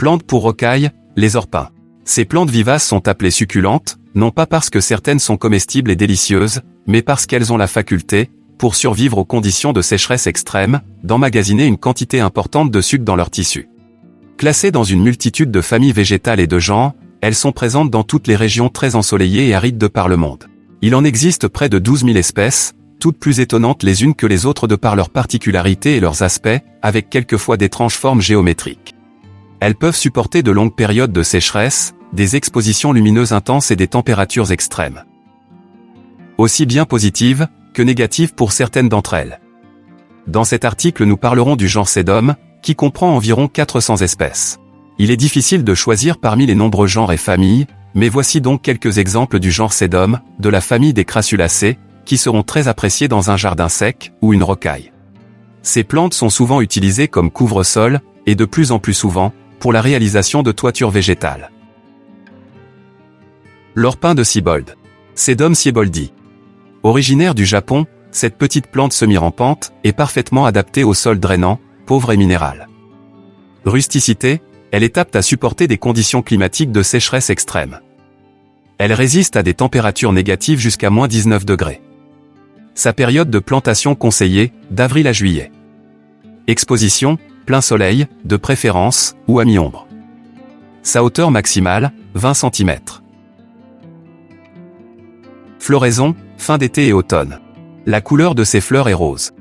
Plantes pour rocailles, les orpins. Ces plantes vivaces sont appelées succulentes, non pas parce que certaines sont comestibles et délicieuses, mais parce qu'elles ont la faculté, pour survivre aux conditions de sécheresse extrême, d'emmagasiner une quantité importante de sucre dans leur tissu. Classées dans une multitude de familles végétales et de genres, elles sont présentes dans toutes les régions très ensoleillées et arides de par le monde. Il en existe près de 12 000 espèces, toutes plus étonnantes les unes que les autres de par leurs particularités et leurs aspects, avec quelquefois d'étranges formes géométriques. Elles peuvent supporter de longues périodes de sécheresse, des expositions lumineuses intenses et des températures extrêmes. Aussi bien positives, que négatives pour certaines d'entre elles. Dans cet article nous parlerons du genre Sedum, qui comprend environ 400 espèces. Il est difficile de choisir parmi les nombreux genres et familles, mais voici donc quelques exemples du genre Sedum, de la famille des Crassulacées, qui seront très appréciés dans un jardin sec ou une rocaille. Ces plantes sont souvent utilisées comme couvre-sol, et de plus en plus souvent, pour la réalisation de toitures végétales. L'orpin de Siebold. Sedum sieboldi. Originaire du Japon, cette petite plante semi-rampante est parfaitement adaptée au sol drainant, pauvre et minéral. Rusticité, elle est apte à supporter des conditions climatiques de sécheresse extrême. Elle résiste à des températures négatives jusqu'à moins 19 degrés. Sa période de plantation conseillée, d'avril à juillet. Exposition, plein soleil, de préférence, ou à mi-ombre. Sa hauteur maximale, 20 cm. Floraison, fin d'été et automne. La couleur de ses fleurs est rose.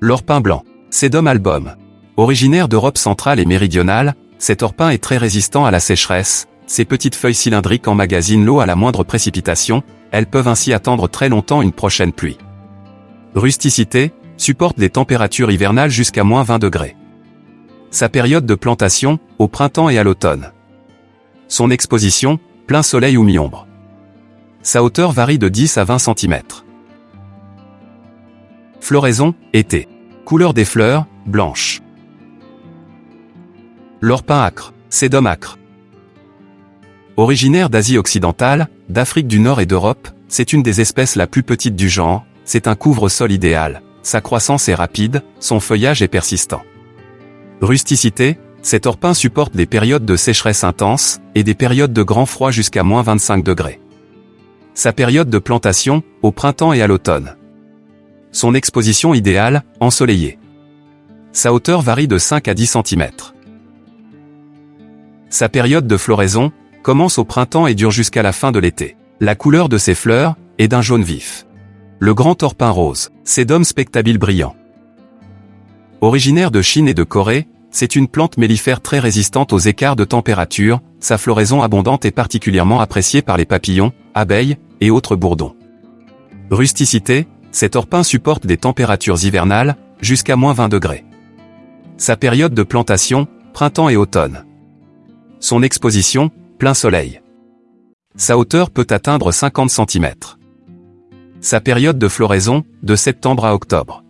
L'orpin blanc. Sedum album. Originaire d'Europe centrale et méridionale, cet orpin est très résistant à la sécheresse, ses petites feuilles cylindriques emmagasinent l'eau à la moindre précipitation, elles peuvent ainsi attendre très longtemps une prochaine pluie. Rusticité, supporte des températures hivernales jusqu'à moins 20 degrés. Sa période de plantation, au printemps et à l'automne. Son exposition, plein soleil ou mi-ombre. Sa hauteur varie de 10 à 20 cm. Floraison, été. Couleur des fleurs, blanche. L'orpin acre, sédum acre. Originaire d'Asie occidentale, d'Afrique du Nord et d'Europe, c'est une des espèces la plus petite du genre, c'est un couvre-sol idéal, sa croissance est rapide, son feuillage est persistant. Rusticité, cet orpin supporte des périodes de sécheresse intense, et des périodes de grand froid jusqu'à moins 25 degrés. Sa période de plantation, au printemps et à l'automne. Son exposition idéale, ensoleillée. Sa hauteur varie de 5 à 10 cm. Sa période de floraison, commence au printemps et dure jusqu'à la fin de l'été. La couleur de ses fleurs, est d'un jaune vif. Le grand orpin rose, Sedum spectabile brillant. Originaire de Chine et de Corée, c'est une plante mellifère très résistante aux écarts de température, sa floraison abondante est particulièrement appréciée par les papillons, abeilles, et autres bourdons. Rusticité, cet orpin supporte des températures hivernales, jusqu'à moins 20 degrés. Sa période de plantation, printemps et automne. Son exposition, plein soleil. Sa hauteur peut atteindre 50 cm. Sa période de floraison, de septembre à octobre.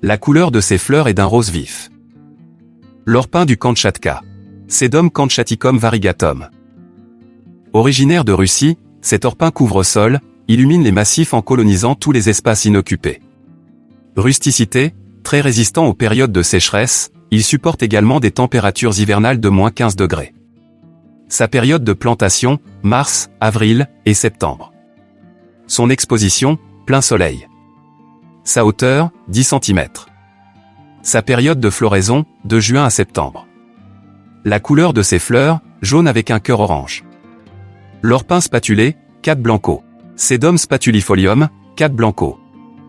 La couleur de ses fleurs est d'un rose vif. L'orpin du Kamchatka. Sedum kamchaticum variegatum. Originaire de Russie, cet orpin couvre-sol, illumine les massifs en colonisant tous les espaces inoccupés. Rusticité, très résistant aux périodes de sécheresse, il supporte également des températures hivernales de moins 15 degrés. Sa période de plantation, mars, avril et septembre. Son exposition, plein soleil. Sa hauteur, 10 cm. Sa période de floraison, de juin à septembre. La couleur de ses fleurs, jaune avec un cœur orange. L'orpin spatulé, 4 blanco. Sedum spatulifolium, 4 blanco.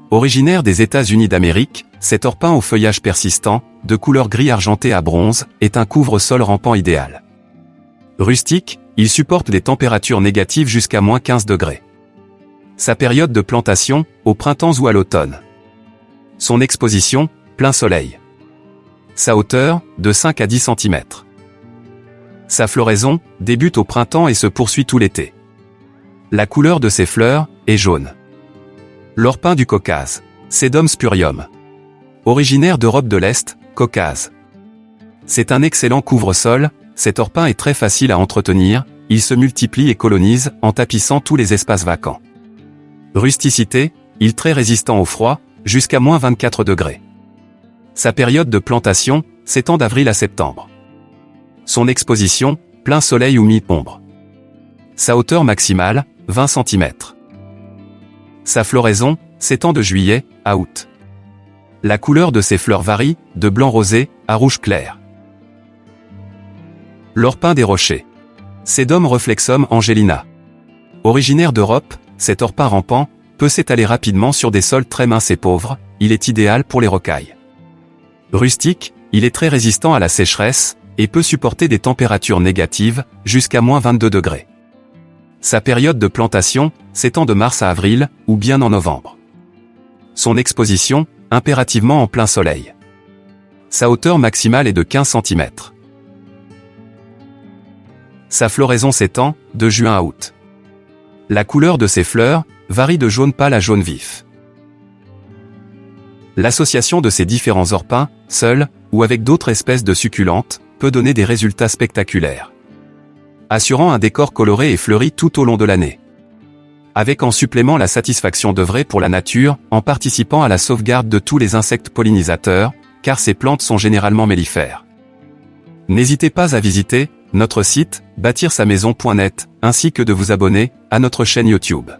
Originaire des États-Unis d'Amérique, cet orpin au feuillage persistant, de couleur gris argenté à bronze, est un couvre-sol rampant idéal. Rustique, il supporte des températures négatives jusqu'à moins 15 degrés. Sa période de plantation, au printemps ou à l'automne. Son exposition, plein soleil. Sa hauteur, de 5 à 10 cm. Sa floraison, débute au printemps et se poursuit tout l'été. La couleur de ses fleurs, est jaune. L'orpin du Caucase. Sedum spurium. Originaire d'Europe de l'Est, Caucase. C'est un excellent couvre-sol, cet orpin est très facile à entretenir, il se multiplie et colonise en tapissant tous les espaces vacants. Rusticité, il très résistant au froid, jusqu'à moins 24 degrés. Sa période de plantation, s'étend d'avril à septembre. Son exposition, plein soleil ou mi-ombre. Sa hauteur maximale, 20 cm. Sa floraison, s'étend de juillet à août. La couleur de ses fleurs varie, de blanc rosé à rouge clair. L'orpin des rochers. Sedum reflexum angelina. Originaire d'Europe, cet orpin rampant peut s'étaler rapidement sur des sols très minces et pauvres, il est idéal pour les rocailles. Rustique, il est très résistant à la sécheresse, et peut supporter des températures négatives, jusqu'à moins 22 degrés. Sa période de plantation s'étend de mars à avril, ou bien en novembre. Son exposition, impérativement en plein soleil. Sa hauteur maximale est de 15 cm. Sa floraison s'étend, de juin à août. La couleur de ses fleurs varie de jaune pâle à jaune vif. L'association de ces différents orpins, seuls, ou avec d'autres espèces de succulentes, peut donner des résultats spectaculaires. Assurant un décor coloré et fleuri tout au long de l'année. Avec en supplément la satisfaction d'œuvrer pour la nature, en participant à la sauvegarde de tous les insectes pollinisateurs, car ces plantes sont généralement mellifères. N'hésitez pas à visiter notre site, bâtir sa maison.net, ainsi que de vous abonner à notre chaîne YouTube.